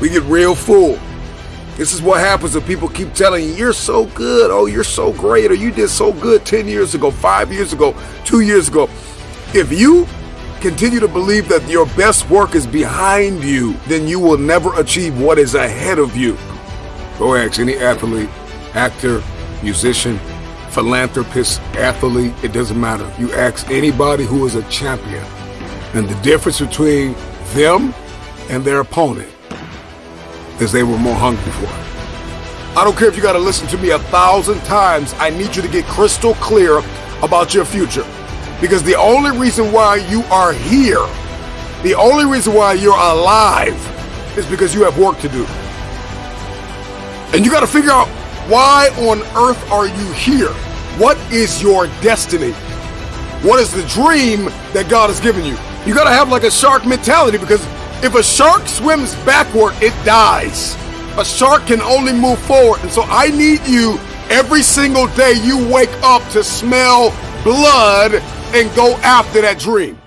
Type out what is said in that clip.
We get real full. This is what happens when people keep telling you, you're so good, oh, you're so great, or you did so good 10 years ago, five years ago, two years ago. If you continue to believe that your best work is behind you, then you will never achieve what is ahead of you. Go ask any athlete, actor, musician, philanthropist, athlete, it doesn't matter. You ask anybody who is a champion. And the difference between them and their opponent is they were more hungry for it. I don't care if you got to listen to me a thousand times. I need you to get crystal clear about your future. Because the only reason why you are here, the only reason why you're alive, is because you have work to do. And you got to figure out why on earth are you here? What is your destiny? What is the dream that God has given you? You got to have like a shark mentality because if a shark swims backward, it dies. A shark can only move forward. And so I need you every single day you wake up to smell blood and go after that dream.